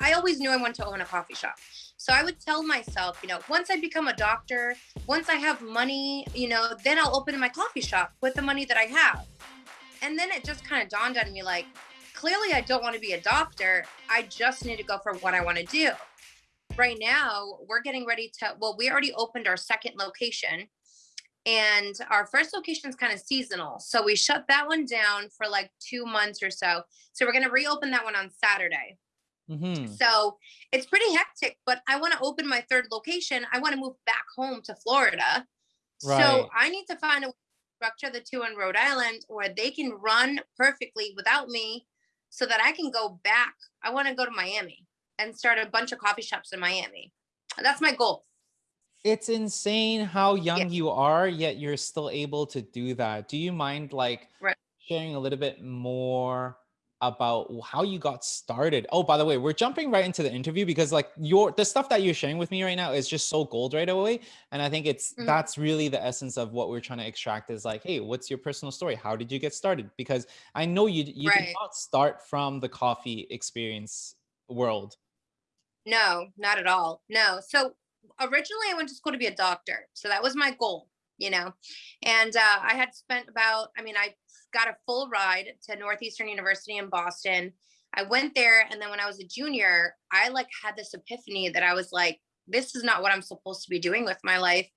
I always knew I wanted to own a coffee shop. So I would tell myself, you know, once I become a doctor, once I have money, you know, then I'll open my coffee shop with the money that I have. And then it just kind of dawned on me like, clearly I don't want to be a doctor. I just need to go for what I want to do. Right now, we're getting ready to, well, we already opened our second location and our first location is kind of seasonal. So we shut that one down for like two months or so. So we're going to reopen that one on Saturday. Mm-hmm. So it's pretty hectic, but I want to open my third location. I want to move back home to Florida. Right. So I need to find a way to structure the two in Rhode Island where they can run perfectly without me so that I can go back. I want to go to Miami and start a bunch of coffee shops in Miami. That's my goal. It's insane how young yeah. you are, yet you're still able to do that. Do you mind like right. sharing a little bit more about how you got started. Oh, by the way, we're jumping right into the interview because like your the stuff that you're sharing with me right now is just so gold right away. And I think it's mm-hmm. that's really the essence of what we're trying to extract is like, hey, what's your personal story? How did you get started? Because I know you you right. did not start from the coffee experience world. No, not at all. No. So originally I went to school to be a doctor. So that was my goal, you know. And uh, I had spent about, I mean, I got a full ride to Northeastern University in Boston. I went there and then when I was a junior, I like had this epiphany that I was like, this is not what I'm supposed to be doing with my life.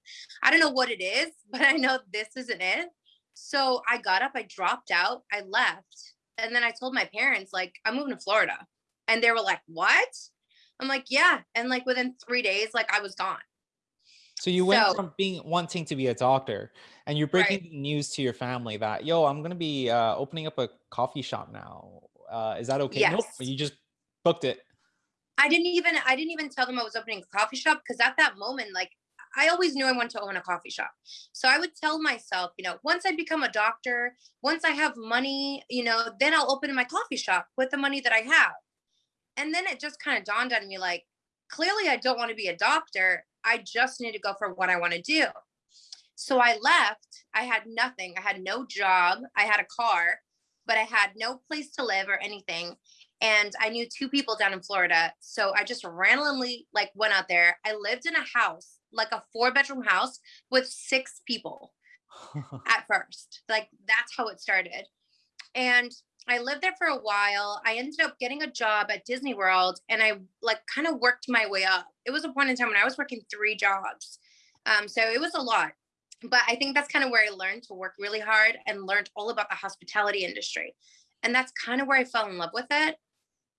I don't know what it is, but I know this isn't it. So I got up, I dropped out, I left. And then I told my parents, like, I'm moving to Florida. And they were like, what? I'm like, yeah. And like within three days, like I was gone. So you went so, from being wanting to be a doctor and you're breaking right. news to your family that, yo, I'm going to be uh, opening up a coffee shop now. Uh, is that okay? Yes. Nope. You just booked it. I didn't even, I didn't even tell them I was opening a coffee shop because at that moment, like I always knew I wanted to own a coffee shop. So I would tell myself, you know, once I become a doctor, once I have money, you know, then I'll open my coffee shop with the money that I have. And then it just kind of dawned on me like, clearly I don't want to be a doctor. I just need to go for what I want to do. So I left. I had nothing. I had no job. I had a car, but I had no place to live or anything. And I knew two people down in Florida. So I just randomly like went out there. I lived in a house, like a four bedroom house with six people at first. Like that's how it started. And I lived there for a while. I ended up getting a job at Disney World and I like kind of worked my way up. It was a point in time when I was working three jobs. Um, so it was a lot. But I think that's kind of where I learned to work really hard and learned all about the hospitality industry. And that's kind of where I fell in love with it.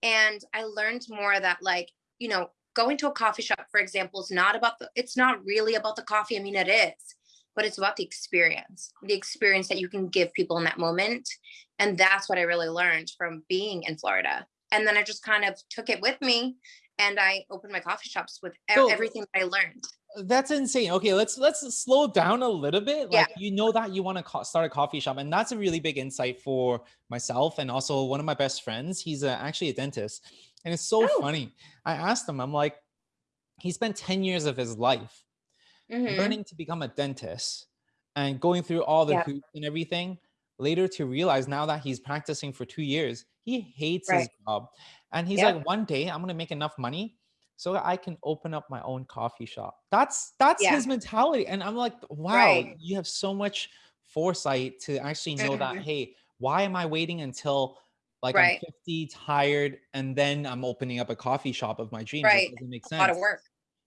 And I learned more that like, you know, going to a coffee shop, for example, is not about the, it's not really about the coffee. I mean, it is, but it's about the experience, the experience that you can give people in that moment. And that's what I really learned from being in Florida. And then I just kind of took it with me and I opened my coffee shops with so, everything I learned. That's insane. Okay, let's let's slow down a little bit. Like yeah. you know that you want to start a coffee shop, and that's a really big insight for myself and also one of my best friends. He's a, actually a dentist, and it's so oh. funny. I asked him, I'm like, he spent ten years of his life mm-hmm. learning to become a dentist and going through all the hoops and everything later to realize now that he's practicing for two years, he hates right. his job. And he's like, one day I'm gonna make enough money so I can open up my own coffee shop. That's that's yeah. his mentality. And I'm like, wow, right. you have so much foresight to actually know that, mm-hmm. hey, why am I waiting until like right. I'm 50, tired, and then I'm opening up a coffee shop of my dreams? Right. It doesn't make sense. A lot of work.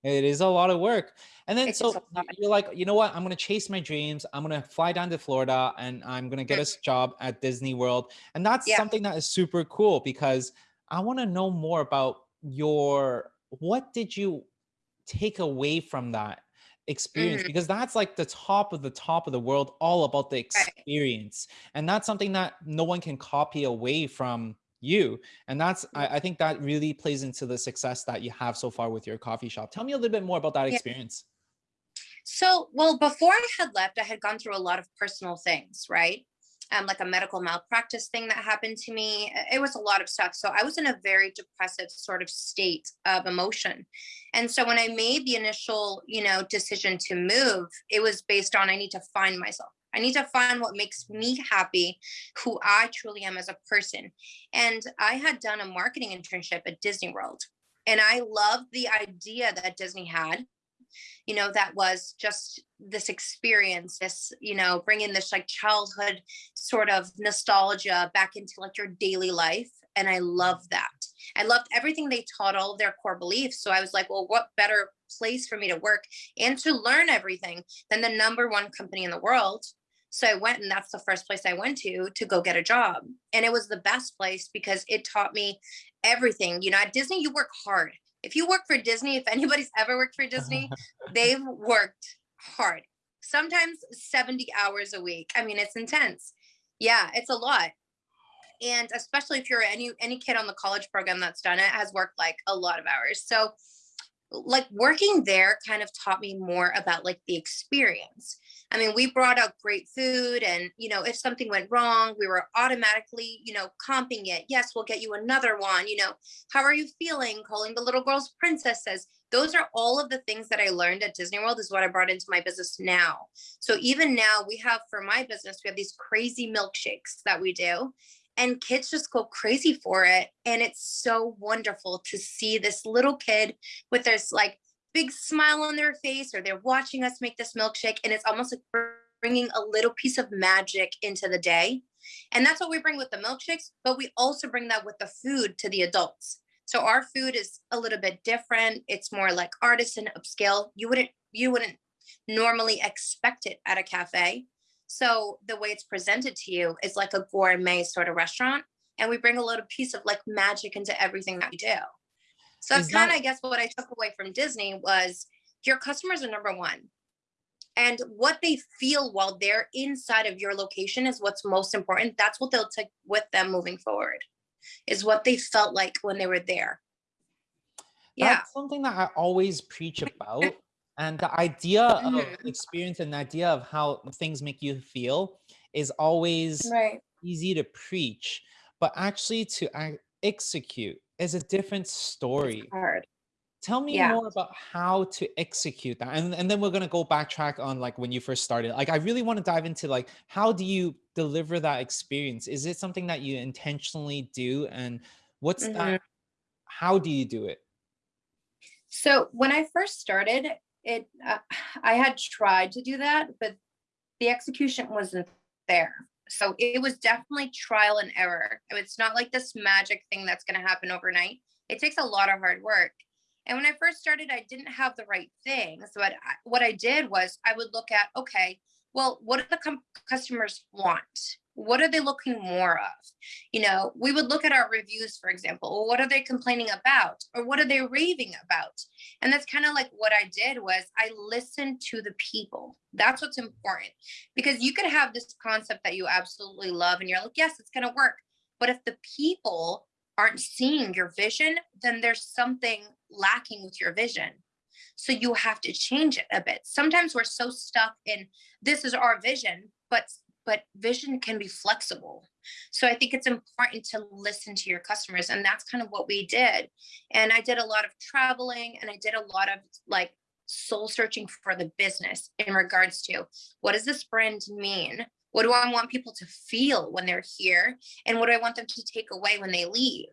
It is a lot of work. And then it's so you're like, you know what? I'm gonna chase my dreams. I'm gonna fly down to Florida and I'm gonna get a mm-hmm. job at Disney World. And that's yeah. something that is super cool because I want to know more about your what did you take away from that experience mm-hmm. because that's like the top of the top of the world all about the experience right. and that's something that no one can copy away from you. And that's I, I, think that really plays into the success that you have so far with your coffee shop. Tell me a little bit more about that experience. So well before i had left i had gone through a lot of personal things right? Um, like a medical malpractice thing that happened to me. It was a lot of stuff. So i was in a very depressive sort of state of emotion. And so when i made the initial you know decision to move it was based on i need to find myself I need to find what makes me happy, who I truly am as a person. And I had done a marketing internship at Disney World. And I loved the idea that Disney had, you know, that was just this experience, this, you know, bringing this like childhood sort of nostalgia back into like your daily life. And I love that. I loved everything they taught, all of their core beliefs. So I was like, well, what better place for me to work and to learn everything than the number one company in the world so I went and that's the first place I went to to go get a job. And it was the best place because it taught me everything. You know, at Disney, you work hard. If you work for Disney, if anybody's ever worked for Disney, they've worked hard. Sometimes 70 hours a week. I mean, it's intense. Yeah, it's a lot. And especially if you're any any kid on the college program that's done it has worked like a lot of hours. So like working there kind of taught me more about like the experience. I mean, we brought out great food and, you know, if something went wrong, we were automatically, you know, comping it. Yes, we'll get you another one, you know, how are you feeling? Calling the little girls princesses. Those are all of the things that I learned at Disney World is what I brought into my business now. So even now we have for my business, we have these crazy milkshakes that we do and kids just go crazy for it and it's so wonderful to see this little kid with this like big smile on their face or they're watching us make this milkshake and it's almost like bringing a little piece of magic into the day and that's what we bring with the milkshakes but we also bring that with the food to the adults so our food is a little bit different it's more like artisan upscale you wouldn't you wouldn't normally expect it at a cafe so the way it's presented to you is like a gourmet sort of restaurant. And we bring a little piece of like magic into everything that we do. So that's kind of, I guess, what I took away from Disney was your customers are number one. And what they feel while they're inside of your location is what's most important. That's what they'll take with them moving forward, is what they felt like when they were there. Yeah. That's something that I always preach about and the idea of mm-hmm. experience and the idea of how things make you feel is always right. easy to preach, but actually to execute is a different story. It's hard. Tell me yeah. more about how to execute that. And, and then we're going to go backtrack on like when you first started. Like, I really want to dive into like, how do you deliver that experience? Is it something that you intentionally do? And what's mm -hmm. that? Mm-hmm. How do you do it? So when I first started, it uh, i had tried to do that but the execution wasn't there so it was definitely trial and error. It's not like this magic thing that's going to happen overnight. It takes a lot of hard work. And when i first started i didn't have the right thing so what I, what I did was i would look at okay well what do the customers want what are they looking more of? You know we would look at our reviews for example well, what are they complaining about? Or what are they raving about? And that's kind of like what i did was i listened to the people. That's what's important. Because you could have this concept that you absolutely love and you're like yes it's going to work. But if the people aren't seeing your vision then there's something lacking with your vision. So you have to change it a bit. Sometimes we're so stuck in this is our vision but but vision can be flexible. So I think it's important to listen to your customers. And that's kind of what we did. And I did a lot of traveling and I did a lot of like soul searching for the business in regards to what does this brand mean? What do I want people to feel when they're here? And what do I want them to take away when they leave?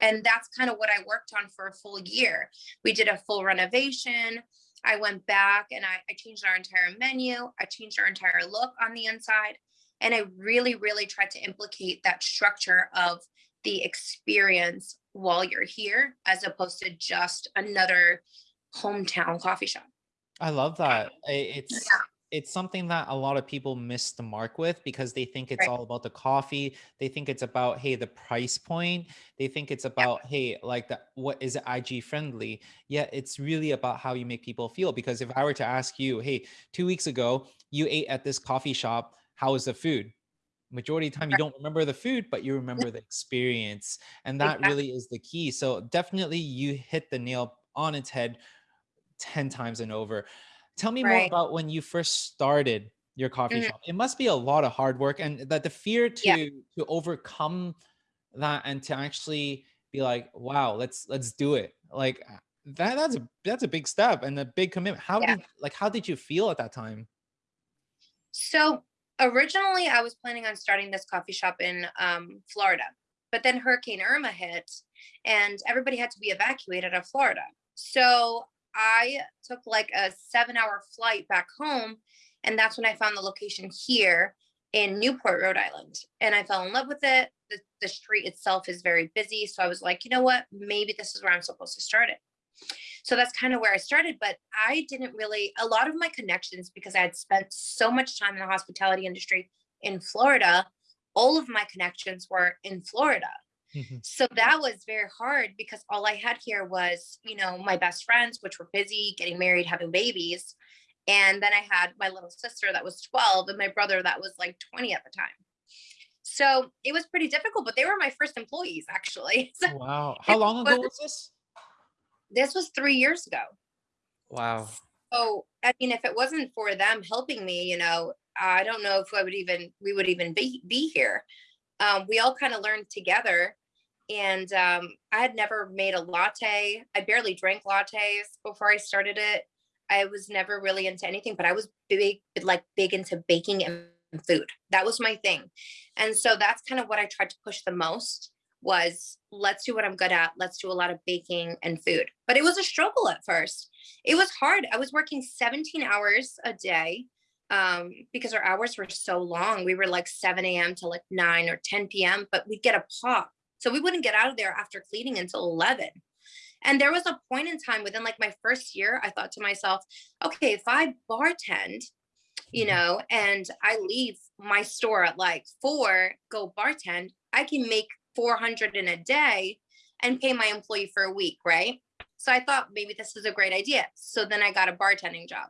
And that's kind of what I worked on for a full year. We did a full renovation. I went back and I, I changed our entire menu. I changed our entire look on the inside. And I really, really tried to implicate that structure of the experience while you're here, as opposed to just another hometown coffee shop. I love that. It's yeah. it's something that a lot of people miss the mark with because they think it's right. all about the coffee. They think it's about hey the price point. They think it's about yeah. hey like that what is it IG friendly? Yeah, it's really about how you make people feel. Because if I were to ask you, hey, two weeks ago you ate at this coffee shop how is the food? Majority of the time you don't remember the food, but you remember the experience. And that really is the key. So definitely you hit the nail on its head 10 times and over. Tell me right. more about when you first started your coffee mm -hmm. shop. It must be a lot of hard work and that the fear to yeah. to overcome that and to actually be like, wow, let's let's do it. Like that that's a that's a big step and a big commitment. How yeah. did like how did you feel at that time? So originally I was planning on starting this coffee shop in um, Florida, but then Hurricane Irma hit and everybody had to be evacuated out of Florida. So I took like a seven hour flight back home. And that's when I found the location here in Newport, Rhode Island. And I fell in love with it. The, the street itself is very busy. So I was like, you know what? Maybe this is where I'm supposed to start it. So that's kind of where I started. But I didn't really, a lot of my connections, because I had spent so much time in the hospitality industry in Florida, all of my connections were in Florida. Mm-hmm. So that was very hard because all I had here was, you know, my best friends, which were busy getting married, having babies. And then I had my little sister that was 12 and my brother that was like 20 at the time. So it was pretty difficult, but they were my first employees actually. So wow. How long ago was, was this? This was three years ago. Wow. So, I mean, if it wasn't for them helping me, you know, I don't know if I would even, we would even be, be here. Um, we all kind of learned together and um, I had never made a latte. I barely drank lattes before I started it. I was never really into anything, but I was big, like big into baking and food. That was my thing. And so that's kind of what I tried to push the most was let's do what I'm good at. Let's do a lot of baking and food. But it was a struggle at first. It was hard. I was working 17 hours a day um, because our hours were so long. We were like 7 a.m. to like 9 or 10 p.m., but we'd get a pop so we wouldn't get out of there after cleaning until 11. And there was a point in time within like my first year, I thought to myself, okay, if I bartend, you mm-hmm. know, and I leave my store at like four, go bartend, I can make 400 in a day and pay my employee for a week, right? So I thought maybe this is a great idea. So then I got a bartending job.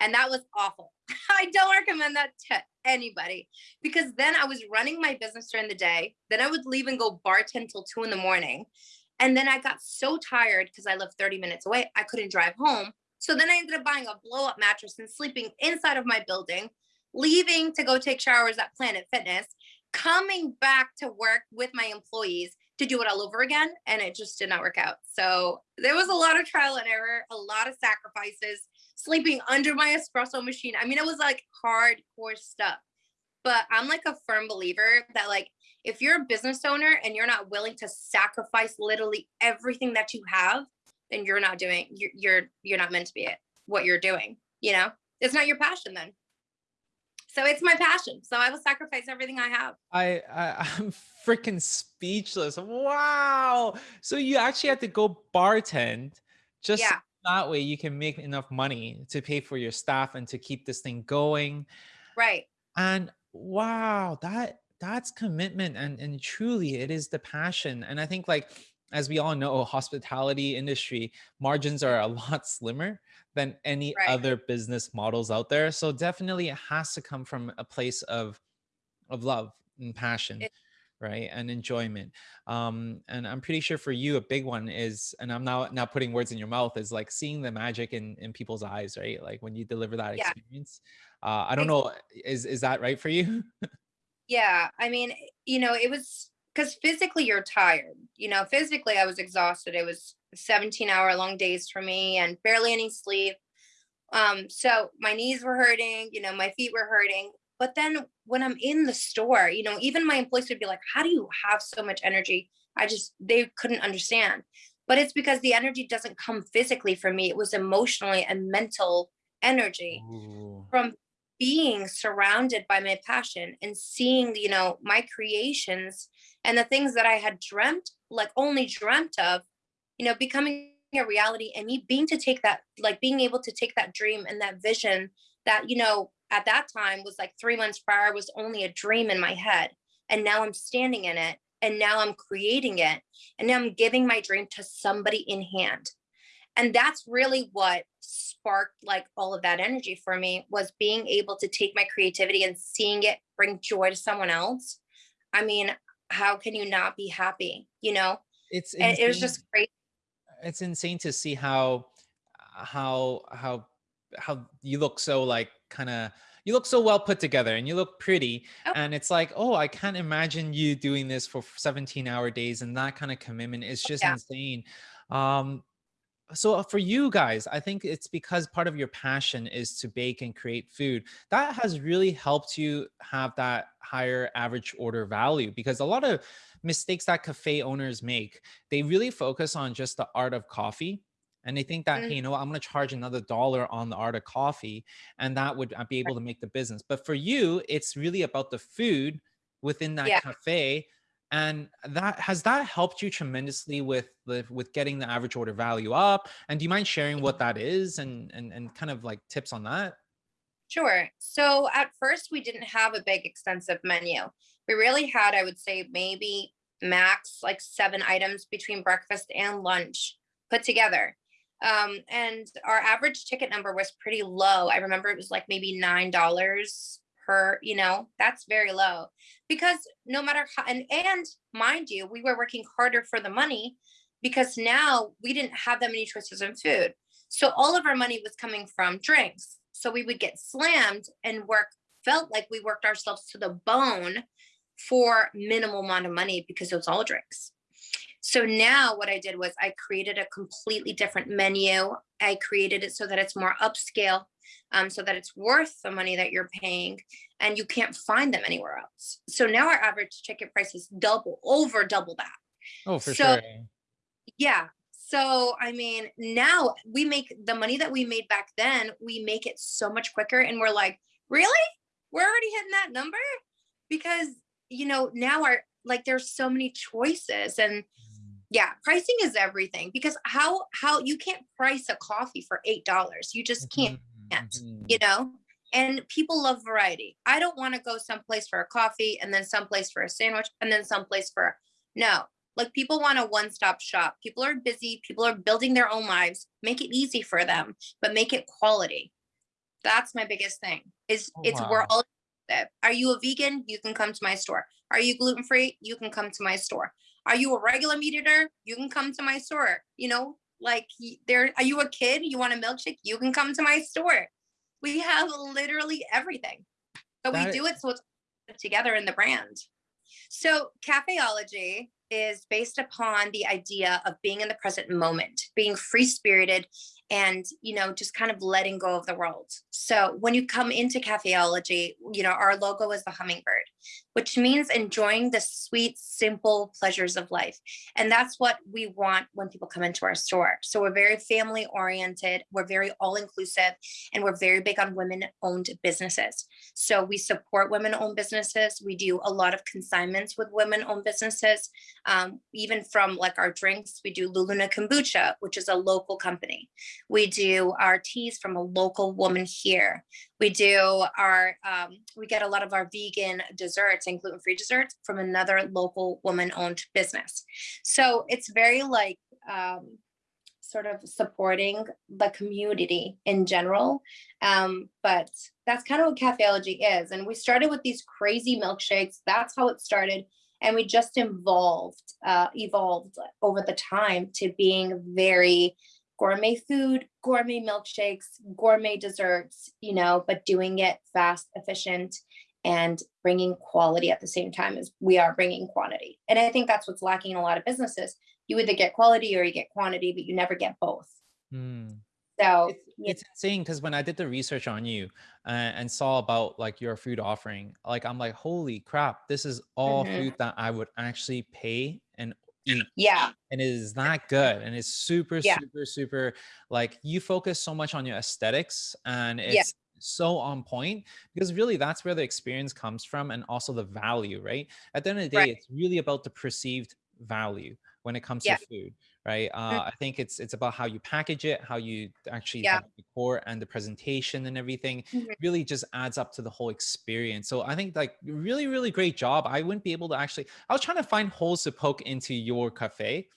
And that was awful. I don't recommend that to anybody because then I was running my business during the day. Then I would leave and go bartend till two in the morning. And then I got so tired because I live 30 minutes away, I couldn't drive home. So then I ended up buying a blow up mattress and sleeping inside of my building, leaving to go take showers at Planet Fitness, coming back to work with my employees to do it all over again. And it just did not work out. So there was a lot of trial and error, a lot of sacrifices sleeping under my espresso machine. I mean, it was like hardcore stuff. But I'm like a firm believer that like if you're a business owner and you're not willing to sacrifice literally everything that you have, then you're not doing you're you're, you're not meant to be it what you're doing, you know? It's not your passion then. So it's my passion. So I will sacrifice everything I have. I, I I'm freaking speechless. Wow. So you actually had to go bartend just yeah that way you can make enough money to pay for your staff and to keep this thing going right and wow that that's commitment and and truly it is the passion and i think like as we all know hospitality industry margins are a lot slimmer than any right. other business models out there. So definitely it has to come from a place of of love and passion it, right and enjoyment. Um and i'm pretty sure for you a big one is and i'm now not putting words in your mouth is like seeing the magic in in people's eyes right? Like when you deliver that yeah. experience. Uh i don't know is is that right for you? Yeah i mean you know it was because physically you're tired you know physically i was exhausted it was 17 hour long days for me and barely any sleep um so my knees were hurting you know my feet were hurting but then when I'm in the store, you know, even my employees would be like, how do you have so much energy? I just, they couldn't understand. But it's because the energy doesn't come physically for me. It was emotionally and mental energy Ooh. from being surrounded by my passion and seeing, you know, my creations and the things that I had dreamt, like only dreamt of, you know, becoming a reality and me being to take that, like being able to take that dream and that vision that, you know, at that time was like three months prior was only a dream in my head. And now I'm standing in it and now I'm creating it. And now I'm giving my dream to somebody in hand. And that's really what sparked like all of that energy for me was being able to take my creativity and seeing it bring joy to someone else. I mean, how can you not be happy? You know, it's it was just great. It's insane to see how how how how you look so like kind of you look so well put together and you look pretty oh. and it's like oh i can't imagine you doing this for 17 hour days and that kind of commitment is just yeah. insane um so uh, for you guys, I think it's because part of your passion is to bake and create food. That has really helped you have that higher average order value because a lot of mistakes that cafe owners make, they really focus on just the art of coffee and they think that, hey, Mm, you know what, I'm going to charge another dollar on the art of coffee and that would uh, be able to make the business. But for you, it's really about the food within that Yeah. cafe. And that has that helped you tremendously with the with getting the average order value up? And do you mind sharing what that is and and and kind of like tips on that? Sure. So at first, we didn't have a big, extensive menu. We really had, I would say, maybe max like seven items between breakfast and lunch put together. Um, and our average ticket number was pretty low. I remember it was like maybe $9 per, you know, that's very low because no matter how, and, and mind you, we were working harder for the money because now we didn't have that many choices in food. So all of our money was coming from drinks. So we would get slammed and work, felt like we worked ourselves to the bone for minimal amount of money because it was all drinks. So now what I did was I created a completely different menu. I created it so that it's more upscale, um, so that it's worth the money that you're paying and you can't find them anywhere else. So now our average ticket price is double, over double that. Oh, for So sure. yeah. So, I mean, now we make the money that we made back then, we make it so much quicker. And we're like, really? We're already hitting that number? Because, you know, now our, like, there's so many choices. And yeah, pricing is everything because how, how you can't price a coffee for $8. You just can't, Mhm, you know? And people love variety. I don't want to go someplace for a coffee and then someplace for a sandwich and then someplace for no. Like people want a one-stop shop. People are busy, people are building their own lives. Make it easy for them, but make it quality. That's my biggest thing. Is Oh, it's we're all. Are you a vegan? You can come to my store. Are you gluten free? You can come to my store. Are you a regular meat eater? You can come to my store. You know, like there. Are you a kid? You want a milkshake? You can come to my store. We have literally everything, but we do it so it's together in the brand. So Kaffeology is based upon the idea of being in the present moment, being free spirited and, you know, just kind of letting go of the world. So when you come into Kaffeology, you know, our logo is the hummingbird, which means enjoying the sweet, simple pleasures of life. And that's what we want when people come into our store. So we're very family oriented, we're very all inclusive, and we're very big on women owned businesses. So we support women owned businesses. We do a lot of consignments with women owned businesses. Um, even from like our drinks, we do Luluna Kombucha, which is a local company. We do our teas from a local woman here. We do our, um, we get a lot of our vegan desserts and gluten free desserts from another local woman owned business. So it's very like, um, sort of supporting the community in general. Um, but that's kind of what Kaffeology is. And we started with these crazy milkshakes. That's how it started. And we just evolved, uh, evolved over the time to being very gourmet food, gourmet milkshakes, gourmet desserts, you know, but doing it fast, efficient, and bringing quality at the same time as we are bringing quantity. And I think that's what's lacking in a lot of businesses. You either get quality or you get quantity, but you never get both. Mm. So, It's it's insane because when I did the research on you uh, and saw about like your food offering, like I'm like, holy crap, this is all Mhm. food that I would actually pay and eat. Yeah. And it is that good. And it's super, Yeah. super, super like you focus so much on your aesthetics and Yeah. it's so on point because really that's where the experience comes from and also the value, right? At the end of the day, Right. it's really about the perceived value when it comes to food right? Mm, Uh, I think it's it's about how you package it, how you actually Yeah. have the core and the presentation and everything. Mhm. Really just adds up to the whole experience. So I think like really really great job. I wouldn't be able to actually. I was trying to find holes to poke into your cafe,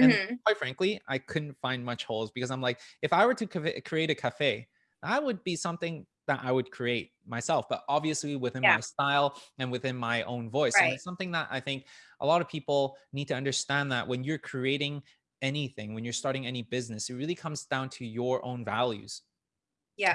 and Mhm. quite frankly, I couldn't find much holes because I'm like, if I were to create a cafe, that would be something that I would create myself, but obviously within Yeah. my style and within my own voice. And it's something that I think a lot of people need to understand that when you're creating anything, when you're starting any business, it really comes down to your own values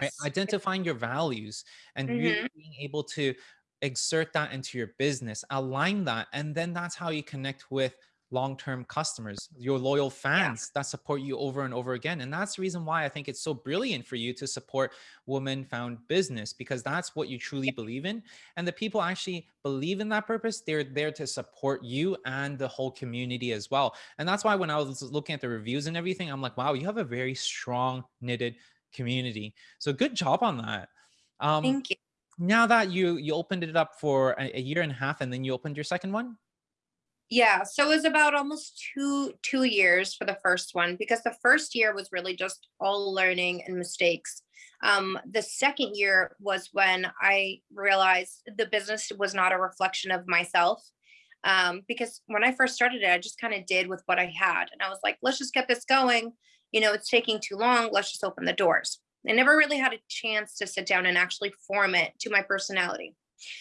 right? Yes. Identifying your values and really Mhm. being able to exert that into your business, align that, and then that's how you connect with long-term customers, your loyal fans yeah. that support you over and over again. And that's the reason why I think it's so brilliant for you to support woman found business because that's what you truly believe in. And the people actually believe in that purpose, they're there to support you and the whole community as well. And that's why when I was looking at the reviews and everything, I'm like, wow, you have a very strong knitted community. So good job on that. Um, Thank you. Now that you you opened it up for a, a year and a half and then you opened your second one? Yeah, so it was about almost two two years for the first one because the first year was really just all learning and mistakes. Um, the second year was when I realized the business was not a reflection of myself. Um, because when I first started it, I just kind of did with what I had, and I was like, let's just get this going. You know, it's taking too long. Let's just open the doors. I never really had a chance to sit down and actually form it to my personality.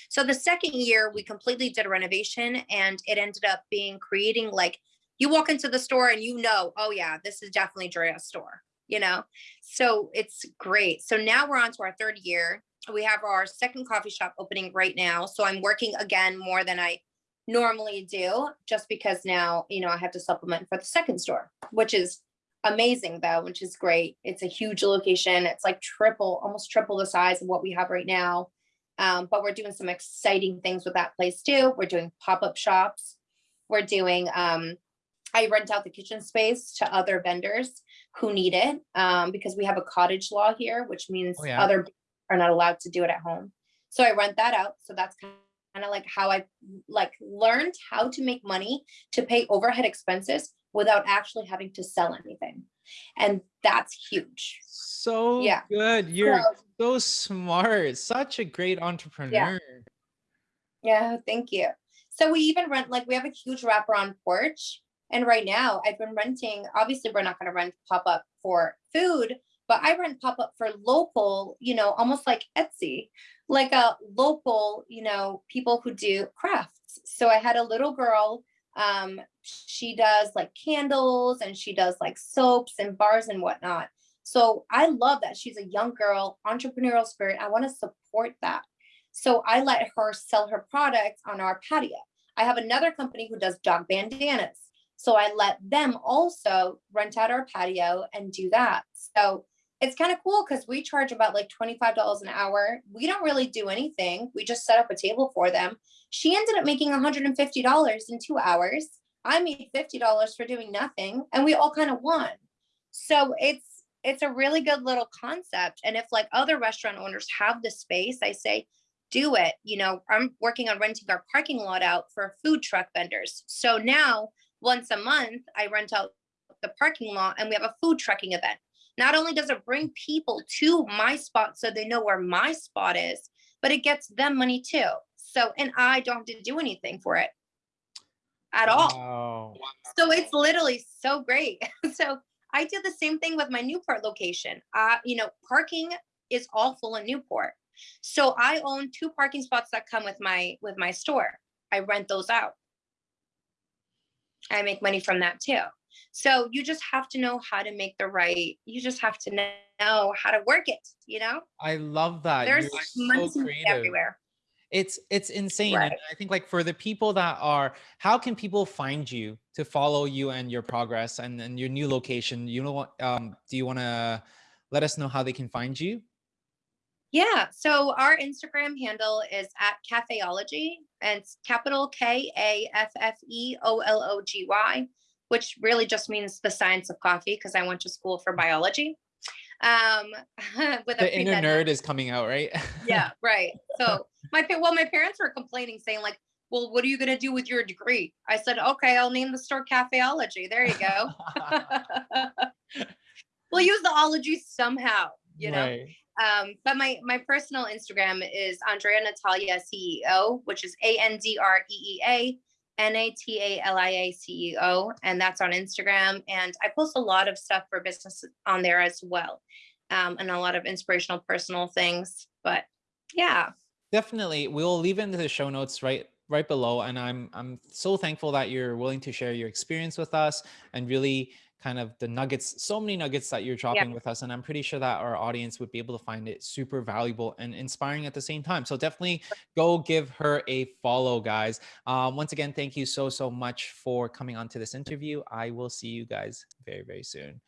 So the second year, we completely did a renovation and it ended up being creating like you walk into the store and you know, oh yeah, this is definitely Drea's store, you know? So it's great. So now we're on to our third year. We have our second coffee shop opening right now. So I'm working again more than I normally do just because now, you know, I have to supplement for the second store, which is amazing though, which is great. It's a huge location. It's like triple, almost triple the size of what we have right now. Um, but we're doing some exciting things with that place too. We're doing pop-up shops. We're doing, um, I rent out the kitchen space to other vendors who need it um, because we have a cottage law here, which means oh, yeah. other are not allowed to do it at home. So I rent that out. So that's kind of like how I like learned how to make money to pay overhead expenses without actually having to sell anything. And that's huge. So yeah. good. You're so, so smart. Such a great entrepreneur. Yeah. yeah, thank you. So we even rent, like we have a huge wraparound porch. And right now I've been renting, obviously we're not going to rent pop-up for food, but I rent pop-up for local, you know, almost like Etsy, like a local, you know, people who do crafts. So I had a little girl, um, she does like candles and she does like soaps and bars and whatnot. So I love that she's a young girl, entrepreneurial spirit. I want to support that. So I let her sell her products on our patio. I have another company who does dog bandanas. So I let them also rent out our patio and do that. So it's kind of cool because we charge about like $25 an hour. We don't really do anything. We just set up a table for them. She ended up making $150 in two hours. I made $50 for doing nothing and we all kind of won. So it's it's a really good little concept. And if like other restaurant owners have the space, I say, do it. You know, I'm working on renting our parking lot out for food truck vendors. So now once a month, I rent out the parking lot and we have a food trucking event. Not only does it bring people to my spot so they know where my spot is, but it gets them money too. So, and I don't have to do anything for it at all. Wow. So it's literally so great. so I did the same thing with my Newport location. Uh, you know, parking is awful in Newport. So I own two parking spots that come with my with my store. I rent those out. I make money from that too. So you just have to know how to make the right, you just have to know how to work it, you know? I love that. There's You're so creative. everywhere it's it's insane right. i think like for the people that are how can people find you to follow you and your progress and, and your new location? You know what um do you want to let us know how they can find you? Yeah so our instagram handle is at Kaffeology and it's capital k-a-f-f-e-o-l-o-g-y which really just means the science of coffee because i went to school for biology um with the inner nerd is coming out right? Yeah right so my well my parents were complaining saying like well what are you going to do with your degree i said okay i'll name the store Kaffeology there you go we'll use the ology somehow you know right. um but my my personal instagram is andreea natalia ceo which is a-n-d-r-e-e-a N-A-T-A-L-I-A-C-E-O, and that's on Instagram. And I post a lot of stuff for business on there as well, um, and a lot of inspirational personal things. But yeah. Definitely. We'll leave it into the show notes right right below. And I'm I'm so thankful that you're willing to share your experience with us and really kind of the nuggets, so many nuggets that you're dropping with us. And I'm pretty sure that our audience would be able to find it super valuable and inspiring at the same time. So definitely go give her a follow, guys. Um, once again, thank you so, so much for coming on to this interview. I will see you guys very, very soon.